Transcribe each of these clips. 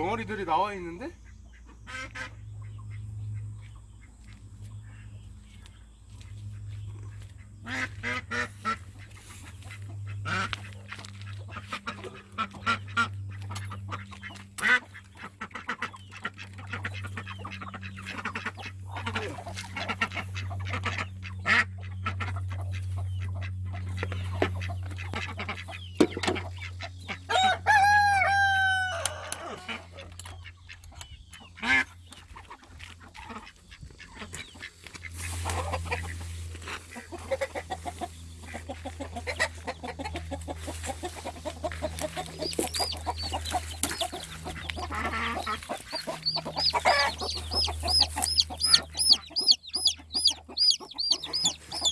병아리들이 나와 있는데?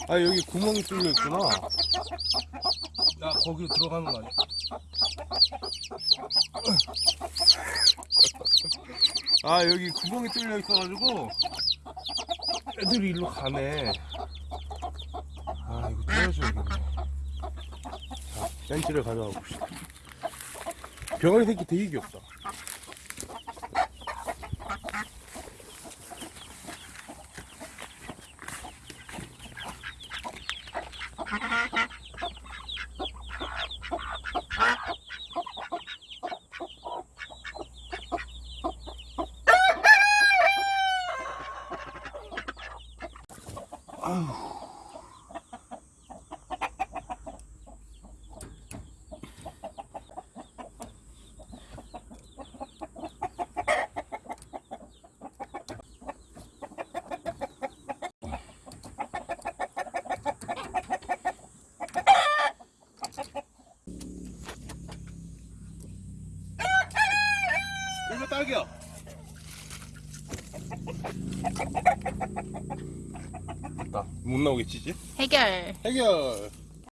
아 여기 구멍이 뚫려 있구나. 나 거기로 들어가는 거 아니야? 아 여기 구멍이 뚫려 있어가지고 애들이 일로 가네. 아 이거 뚫어줘야겠네. 자 벤치를 가져와 봅시다. 병아리 새끼 되게 귀엽다. 이거 딱이야. 못 나오겠지 이제? 해결. 해결.